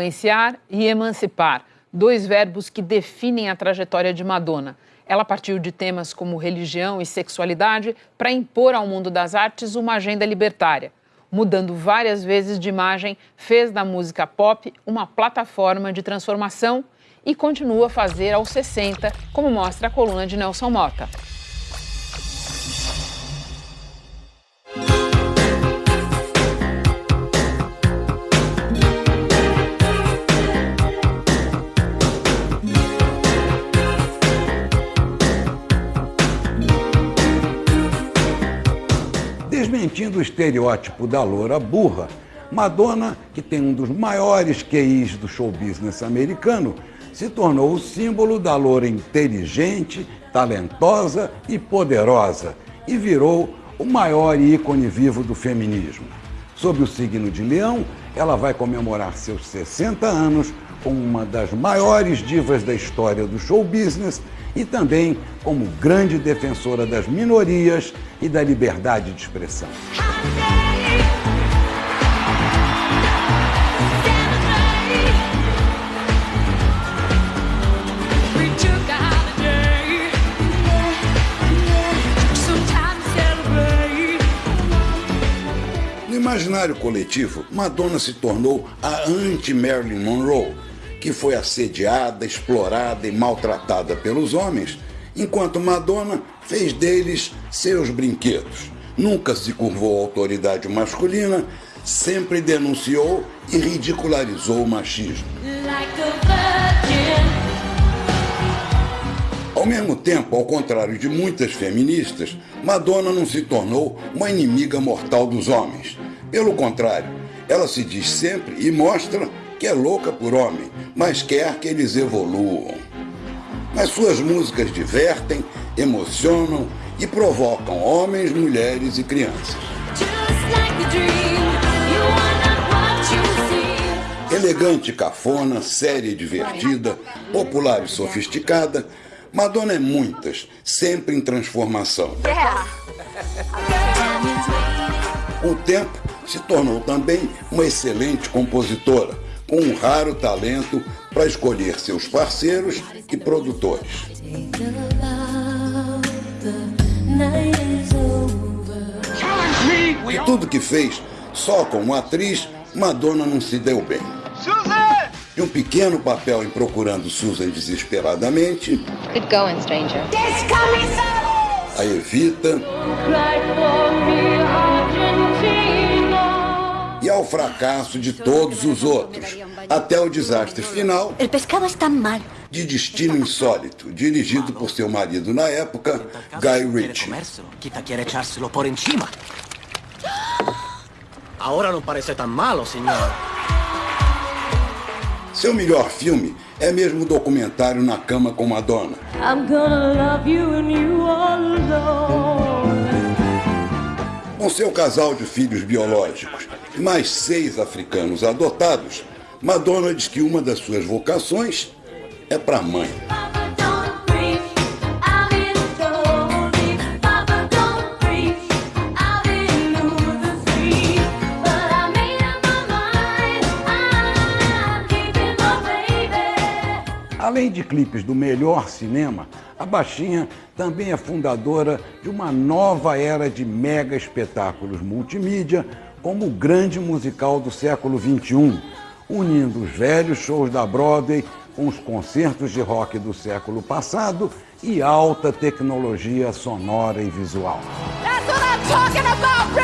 Influenciar e emancipar, dois verbos que definem a trajetória de Madonna. Ela partiu de temas como religião e sexualidade para impor ao mundo das artes uma agenda libertária. Mudando várias vezes de imagem, fez da música pop uma plataforma de transformação e continua a fazer aos 60, como mostra a coluna de Nelson Mota. Desmentindo o estereótipo da loura burra, Madonna, que tem um dos maiores QIs do show business americano, se tornou o símbolo da loura inteligente, talentosa e poderosa e virou o maior ícone vivo do feminismo. Sob o signo de Leão, ela vai comemorar seus 60 anos uma das maiores divas da história do show business e também como grande defensora das minorias e da liberdade de expressão. No imaginário coletivo, Madonna se tornou a anti-Marilyn Monroe, que foi assediada, explorada e maltratada pelos homens, enquanto Madonna fez deles seus brinquedos. Nunca se curvou à autoridade masculina, sempre denunciou e ridicularizou o machismo. Ao mesmo tempo, ao contrário de muitas feministas, Madonna não se tornou uma inimiga mortal dos homens. Pelo contrário, ela se diz sempre e mostra que é louca por homem, mas quer que eles evoluam. Mas suas músicas divertem, emocionam e provocam homens, mulheres e crianças. Elegante, cafona, séria e divertida, popular e sofisticada, Madonna é muitas, sempre em transformação. Com o tempo, se tornou também uma excelente compositora com um raro talento para escolher seus parceiros e produtores. E tudo que fez, só como atriz, Madonna não se deu bem. De um pequeno papel em Procurando Susan desesperadamente, Good going, stranger. a Evita ao fracasso de todos os outros, até o desastre final El pescado está mal. de Destino Insólito, dirigido por seu marido na época, Guy Ritchie. Ahora no parece tan malo, señor. Seu melhor filme é mesmo o documentário Na Cama com Madonna. I'm gonna love you and you alone. Com seu casal de filhos biológicos e mais seis africanos adotados, Madonna diz que uma das suas vocações é para mãe. Além de clipes do melhor cinema, a Baixinha também é fundadora de uma nova era de mega espetáculos multimídia, como o grande musical do século XXI, unindo os velhos shows da Broadway com os concertos de rock do século passado e alta tecnologia sonora e visual. That's what I'm talking about,